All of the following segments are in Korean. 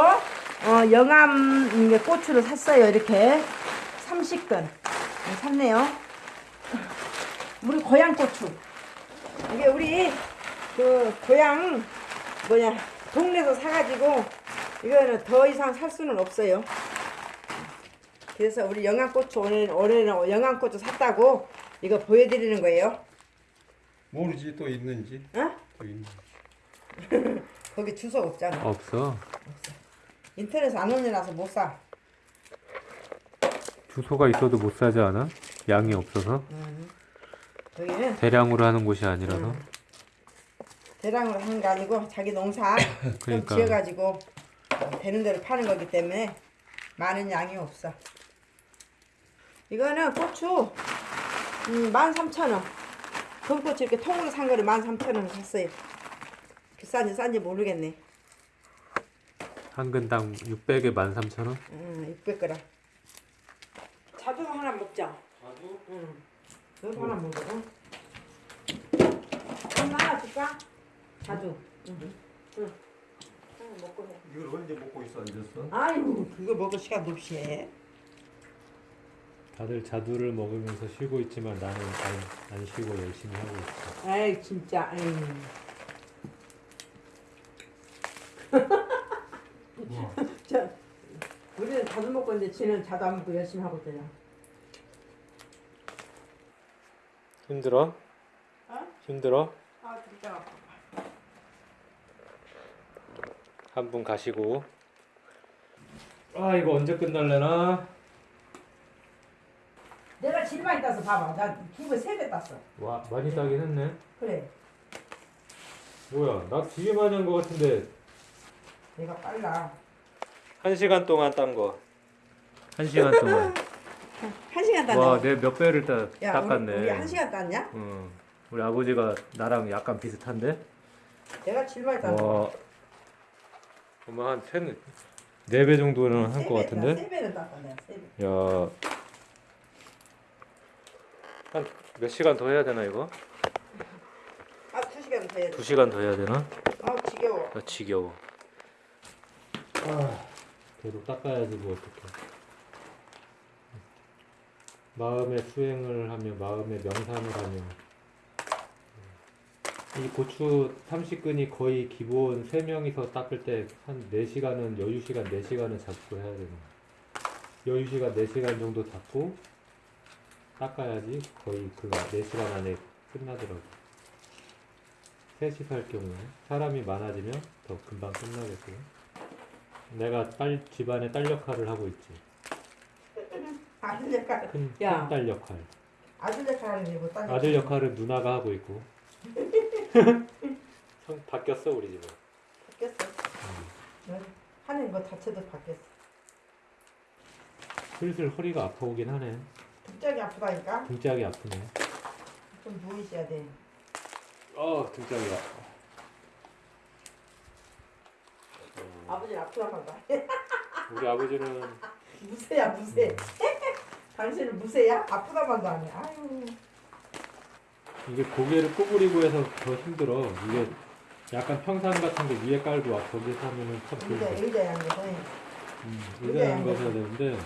어, 영암 이게 고추를 샀어요. 이렇게 30근 샀네요. 우리 고향 고추. 이게 우리 그 고향 뭐냐 동네에서 사가지고 이거는 더 이상 살 수는 없어요. 그래서 우리 영암고추 오늘 올해는 영암고추 샀다고 이거 보여드리는 거예요. 모르지 또 있는지 어? 또 있는지 거기 주소 없잖아. 없어. 인터넷 안 올려놔서 못 사. 주소가 있어도 못 사지 않아? 양이 없어서? 여기는 대량으로 하는 곳이 아니라서. 음. 대량으로 하는 게 아니고 자기 농사 좀 그러니까. 지어가지고 되는 대로 파는 거기 때문에 많은 양이 없어. 이거는 고추 음, 13,000원. 금고추 이렇게 통으로 산 거를 13,000원 샀어요. 비싼지 싼지 모르겠네. 한 근당 600에 13,000원? 음, 600g. 자두 하나 먹자. 자두? 응. 너도 하나 먹어. 응? 엄마 하나 줄까? 자두. 응. 응. 먹고 해. 이걸 언제 먹고 있어 앉았어? 아이고 그거 먹을 시간 없이 해. 다들 자두를 먹으면서 쉬고 있지만 나는 안, 안 쉬고 열심히 하고 있어. 아이 진짜. 아이. 뭐? 저 자두 먹고 있는데 지는 자두 안 먹고 열심히 하고 있잖아. 힘들어? 어? 힘들어? 아 진짜 아파. 한 분 가시고. 아 이거 언제 끝날래나? 내가 제일 많이 따서 봐봐. 나두배세배 땄어. 와 많이 따긴 했네. 그래. 뭐야 나 되게 많이 한 거 같은데 내가 빨라. 한 시간 동안 딴 거. 한 시간 동안. 한 시간 땄네. 와 내 몇 배를 따, 야 닦았네. 우리, 우리 한 시간 땄냐? 응. 우리 아버지가 나랑 약간 비슷한데? 내가 제일 많이 땄어. 와. 엄마 한 세네 네배 정도는 한거 같은데? 세 배는 땄다 내가 세 배. 야. 한 몇 시간 더 해야 되나 이거? 아 두 시간 더 해야 돼. 두 시간 더 해야 되나? 아 지겨워. 나 지겨워. 아, 계속 닦아야지 뭐 어떡해. 마음의 수행을 하며 마음의 명상을 하며. 이 고추 30근이 거의 기본 3명이서 닦을 때 한 4시간은 여유 시간 4시간은 잡고 해야 되는 여유 시간 4시간 정도 잡고 닦아야지 거의 그 4시간 안에 끝나더라고. 3시서 할 경우에 사람이 많아지면 더 금방 끝나겠고요 내가 딸 집안의 딸 역할을 하고 있지 아들 역할. 큰 야. 딸 역할 아들 역할 하는 게뭐 딴 아들 역할은 누나가 하고 있고 성 바뀌었어 우리 집은 바뀌었어. 응. 하는 거 자체도 바뀌었어. 슬슬 허리가 아파오긴 하네 등짝이 아프다니까. 등짝이 아프네 좀 누워 있어야 돼. 어 등짝이 아파 어, 아버지는 아프다고 한다. 우리 아버지는 무쇠야 무쇠. 당신은 무쇠야? 아프다고 한다 아니. 아유. 이게 고개를 구부리고 해서 더 힘들어 이게 약간 평상 같은 게 위에 깔고 와 거기서 하면은 참 의자 좋은데 의자 양거 음, 의자 의자 양거. 양거 해야 되는데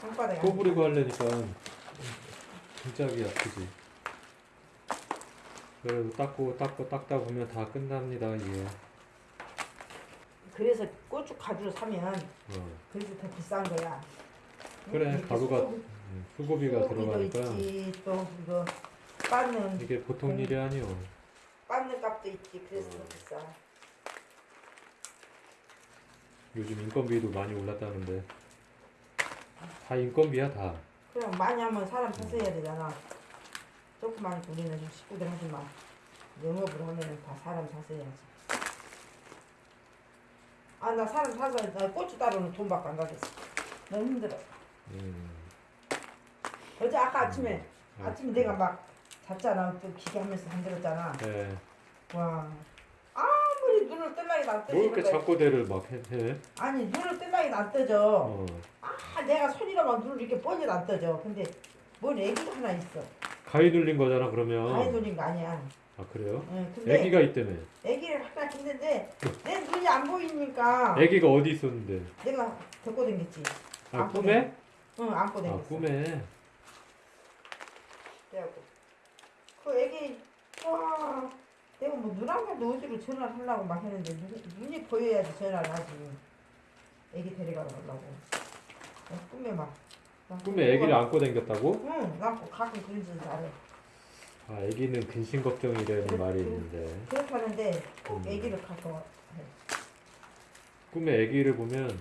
손바닥에. 구부리고 하려니까 등짝이 아프지 그래도 닦고 닦고 닦다 보면 다 끝납니다 이게 그래서 고추 가루를 사면 어. 그래서 더 비싼 거야. 그래, 가루가 수고- 음, 수고비가 들어가니까 있지 또 이거 빻는 이게 보통 음. 일이 아니오 빻는 값도 있지. 그래서 더 어. 비싸. 요즘 인건비도 많이 올랐다는데 다 인건비야 다 그냥 많이 하면 사람 사서 해야 되잖아. 조금만 우리는 좀 식구들 하지 마. 영업을 하면은 다 사람 사서 해야지. 아, 나 사람 사서 나 고추 따로는 돈 받고 안 가겠어. 너무 힘들어. 음. 어제 아까 아침에, 음. 아침에 내가 막 잤잖아. 또 기계하면서 힘들었잖아. 네. 와. 아무리 눈을 뜰라기도 안뭐 뜨지는 이렇게 거야. 잠꼬대를 막 해? 해? 아니, 눈을 뜰라기도 안 뜨져. 어. 아, 내가 손이라만 눈을 이렇게 뻔히도 안 떠져. 근데 뭔 애기가 하나 있어. 가위 눌린 거잖아 그러면 가위 돌린 거 아니야. 아 그래요? 응, 근데 애기가 있다며 애기를 하나 딱 했는데 내 눈이 안 보이니까 애기가 어디 있었는데? 내가 데리고 댕겼지. 아 안고 꿈에? 응, 안고 아 댕겼어. 꿈에. 그래갖고 그 애기 와 내가 뭐 눈안 가도 어디로 전화를 하려고 막 했는데 눈, 눈이 보여야지 전화를 하지. 애기 데려가려고. 나 꿈에 막. 나 꿈에 애기를 안고 댕겼다고? 응, 나 가끔 그런 짓을 잘해. 아 애기는 근심 걱정이라는 말이 있는데 그렇게 하는데 꼭 음. 애기를 갖고 와. 꿈에 애기를 보면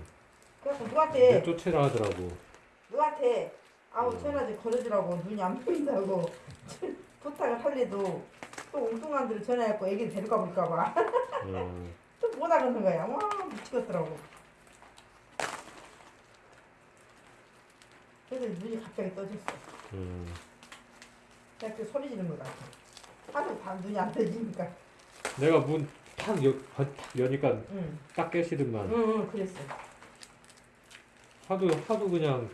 그래서 누구한테 내쫓으라 하더라고. 누구한테? 아우 음. 전화 좀 걸어주라고. 눈이 안 보인다고. 부탁을 할래도 또 엉뚱한 데로 전화해갖고 애기를 데려가 볼까봐. 어, 또 뭐다 그러는 거야? 와 미치겠더라고. 그래서 눈이 갑자기 떠졌어. 음. 그냥 그 소리 지르는 거 같아. 하도 다 눈이 안 떠지니까. 내가 문탁 탁 여니까 응. 딱 깨시더만. 응, 응 그랬어. 하도 하도 그냥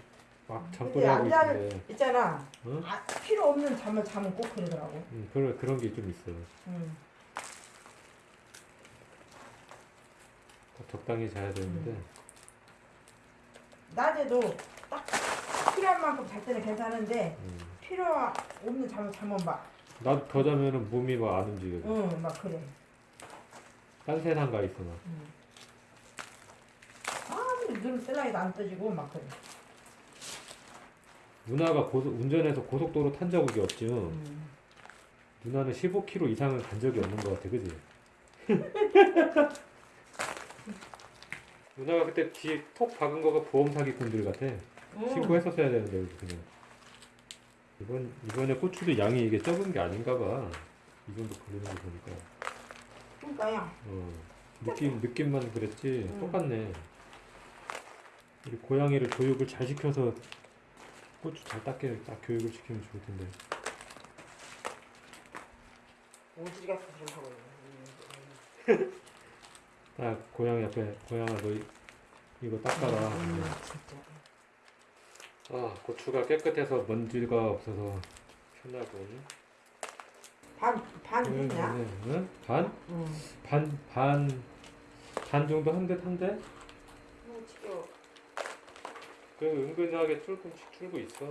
막 근데 하고 남자는- 있는데. 있잖아 응? 아, 필요 없는 잠을 자면 꼭 그러더라고 음, 그런 그런 게 좀 있어. 응. 딱 적당히 자야 되는데. 음. 낮에도 딱 필요한 만큼 잘 때는 괜찮은데 음. 필요 없는 잠을 자면 막, 나도 더 자면은 몸이 막 안 움직여. 응, 막 그래. 딴 세상 가 있어 막. 아무리 눈 셀라이도 안 떠지고 막 그래. 누나가 고속, 운전해서 고속도로 탄 적이 없지. 응? 음. 누나는 15km 이상은 간 적이 없는 것 같아, 그지? 누나가 그때 뒤에 톡 박은 거가 보험 사기꾼들 같아. 응. 신고했었어야 되는데 그냥. 이번 이번에 고추도 양이 이게 적은 게 아닌가 봐. 이 정도 걸리는 거 보니까. 그러니까요. 어. 느낌 느낌만 그랬지 음. 똑같네. 우리 고양이를 교육을 잘 시켜서 고추 잘 닦게 딱 교육을 시키면 좋을 텐데. 오지리 같은 소리 하고 있네. 딱 고양이 앞에 고양아 너 이- 이거 닦아라. 음, 진짜. 아 고추가 깨끗해서 먼지가 없어서 편하고. 반, 반 응, 됐냐? 응, 응? 반? 응. 반, 반, 반 정도 한듯 한데? 뭐 지겨. 그 은근하게 조금씩 줄고 있어.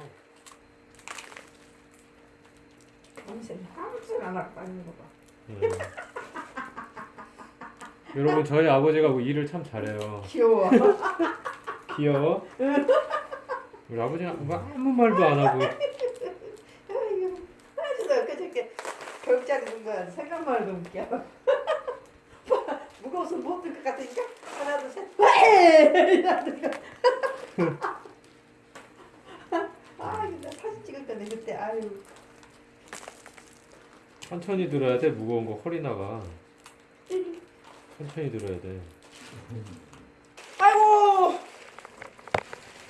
아무튼 안 빠는 거 봐. 응. 여러분 저희 아버지가 뭐 일을 참 잘해요. 귀여워. 귀여워. 우리 아버지는 뭐 아무 말도 안 하고 아이고. 아, 진짜 그저께 겨울자리 둔거 생각만 해도 웃겨. 무거워서 못들것 같으니까 하나 둘 셋. 왜? 이러는 거. 아, 나 사진 찍을 건데 그때 아유. 천천히 들어야 돼. 무거운 거 허리 나가. 천천히 들어야 돼. 아이고.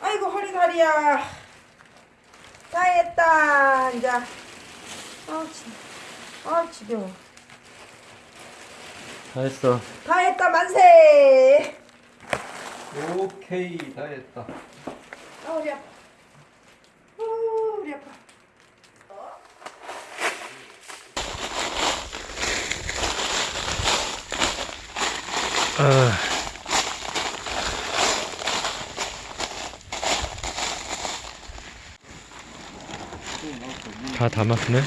아이고 허리 다리야. 다 했다. 이제. 아, 지. 아, 지겨워. 다 했어. 다 했다 만세. 오케이 다 했다. 아 우리 아파. 아 우리 아파. 다 담았네.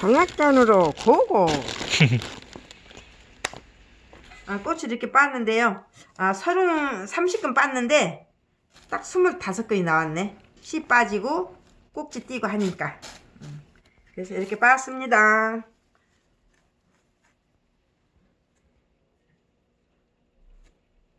방앗간으로 고고. 아, 꽃을 이렇게 빻는데요. 아, 서른 30근 빻는데 딱 25근이 나왔네. 씨 빠지고 꼭지 띄고 하니까. 음. 그래서 이렇게 빻습니다.